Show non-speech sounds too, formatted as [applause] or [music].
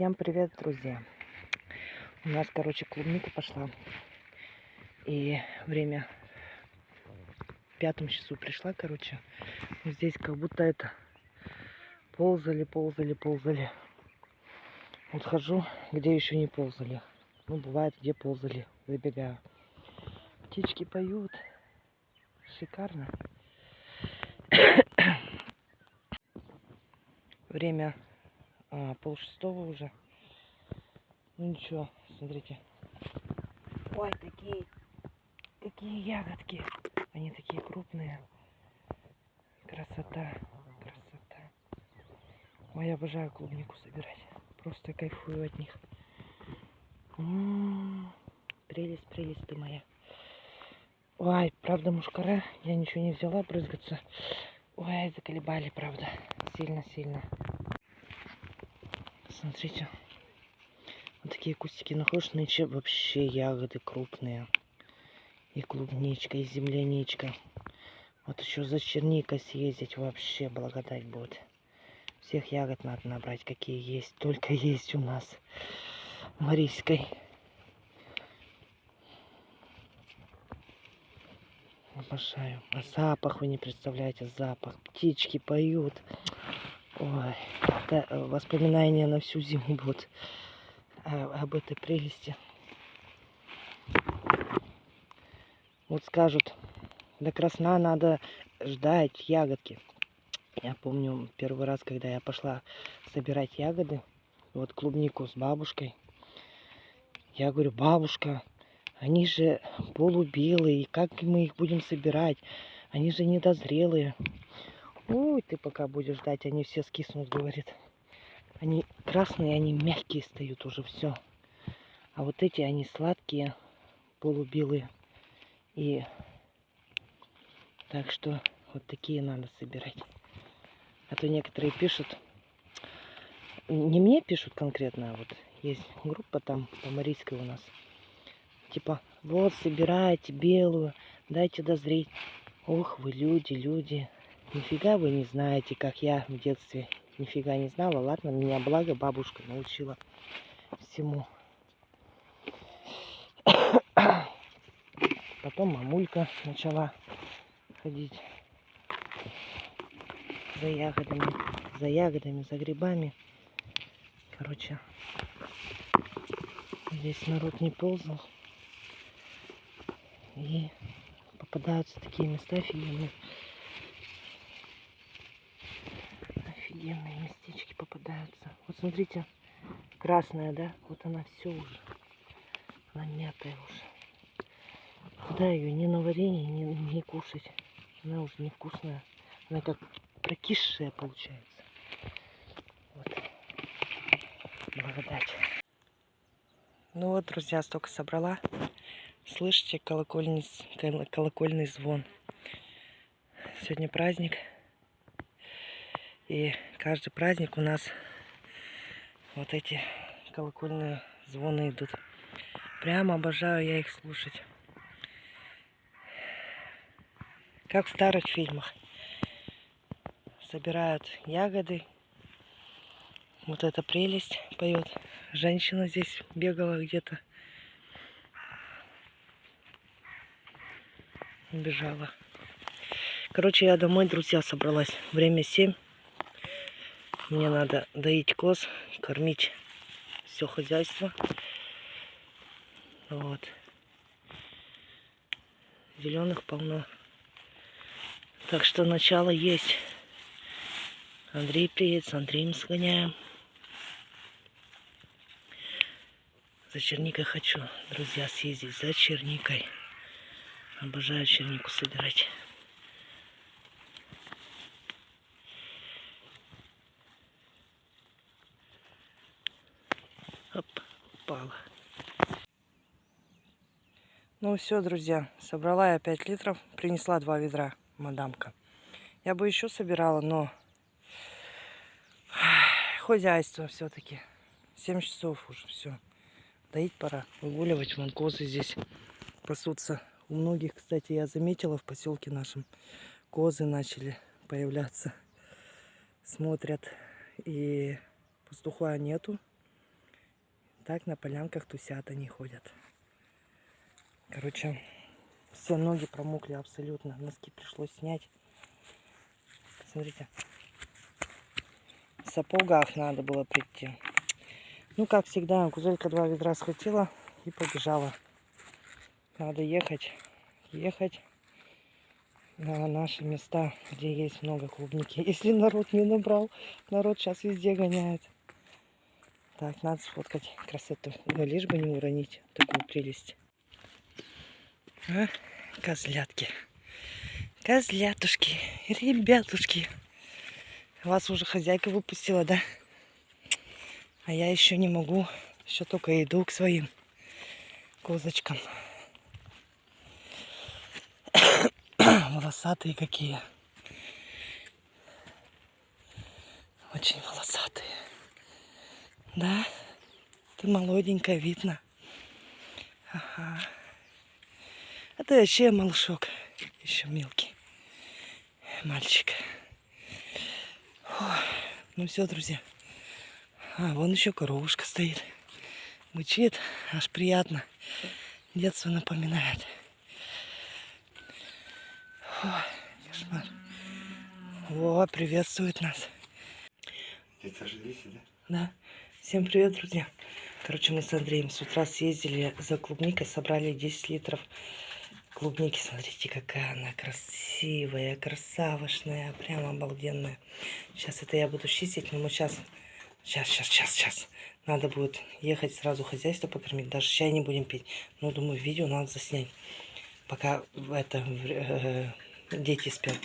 Всем привет, друзья! У нас, короче, клубника пошла. И время в пятом часу пришла, короче. Здесь как будто это ползали, ползали, ползали. Вот хожу, где еще не ползали. Ну, бывает, где ползали. Забегаю. Птички поют. Шикарно. [coughs] Время а, пол шестого уже. Ну ничего, смотрите. Ой, такие, какие ягодки. Они такие крупные. Красота, красота. Ой, я обожаю клубнику собирать. Просто кайфую от них. М -м -м, прелесть, прелесть ты моя. Ой, правда, мушкара. Я ничего не взяла брызгаться. Ой, заколебали, правда. Сильно-сильно. Смотрите. Вот такие кустики находишь, нынче вообще ягоды крупные. И клубничка, и земляничка. Вот еще за черникой съездить вообще благодать будет. Всех ягод надо набрать, какие есть. Только [laughs] есть у нас в Марийской. Обожаю. А запах вы не представляете, запах. Птички поют. Ой, это воспоминания на всю зиму будут об этой прелести. Вот скажут, до красна надо ждать ягодки. Я помню первый раз, когда я пошла собирать ягоды, вот клубнику с бабушкой. Я говорю, бабушка, они же полубелые, как мы их будем собирать? Они же недозрелые. Ой, ты пока будешь ждать, они все скиснут, говорит. Они красные, они мягкие стоят уже, все. А вот эти, они сладкие, полубелые. И так что вот такие надо собирать. А то некоторые пишут, не мне пишут конкретно, а вот есть группа там по Марийской у нас. Типа, вот собирайте белую, дайте дозреть. Ох вы люди, люди. Нифига вы не знаете, как я в детстве нифига не знала. Ладно, меня благо бабушка научила всему. [coughs] Потом мамулька начала ходить за ягодами, за ягодами, за грибами. Короче, здесь народ не ползал. И попадаются такие места офигенные. Офигенные местечки попадаются. Вот смотрите, красная, да? Вот она все уже. Она мятая уже. Куда ее ни на варенье, ни, ни кушать. Она уже невкусная. Она как прокисшая получается. Вот. Благодать. Ну вот, друзья, столько собрала. Слышите колокольный, колокольный звон. Сегодня праздник. И каждый праздник у нас вот эти колокольные звоны идут. Прямо обожаю я их слушать. Как в старых фильмах. Собирают ягоды. Вот эта прелесть поет. Женщина здесь бегала где-то. Бежала. Короче, я домой, друзья, собралась. Время 7. Мне надо доить коз, кормить все хозяйство. Вот. Зеленых полно. Так что начало есть. Андрей приедет, с Андреем сгоняем. За черникой хочу, друзья, съездить. За черникой. Обожаю чернику собирать. Упала. Ну все, друзья, собрала я 5 литров, принесла 2 ведра, мадамка. Я бы еще собирала, но [sighs] хозяйство все-таки. 7 часов уже все. Доить пора, выгуливать. Вон козы здесь пасутся. У многих, кстати, я заметила в поселке нашем, козы начали появляться. Смотрят. И пастуха нету. Так на полянках тусят, они ходят. Короче, все ноги промокли абсолютно. Носки пришлось снять. Смотрите. В сапогах надо было прийти. Ну, как всегда, Гузелька два ведра схватила и побежала. Надо ехать, ехать на наши места, где есть много клубники. [laughs] Если народ не набрал, народ сейчас везде гоняет. Так, надо сфоткать красоту. Но лишь бы не уронить такую прелесть. А? Козлятки. Козлятушки. Ребятушки. Вас уже хозяйка выпустила, да? А я еще не могу. Еще только иду к своим козочкам. [coughs] Волосатые какие. Очень волосатые. Да? Ты молоденькая, видно. Ага. А ты вообще малышок. Еще мелкий. Мальчик. Ой, ну все, друзья. А, вон еще коровушка стоит. Мычит, аж приятно. Детство напоминает. Ой, кошмар. О, приветствует нас. Тетя Жилиси, да? Да. Всем привет, друзья. Короче, мы с Андреем с утра съездили за клубникой, собрали 10 литров клубники. Смотрите, какая она красивая, красавошная, прям обалденная. Сейчас это я буду чистить, но мы сейчас, сейчас, сейчас, сейчас, сейчас. Надо будет ехать сразу хозяйство покормить, даже чай не будем пить. Но, думаю, видео надо заснять, пока это, э, дети спят.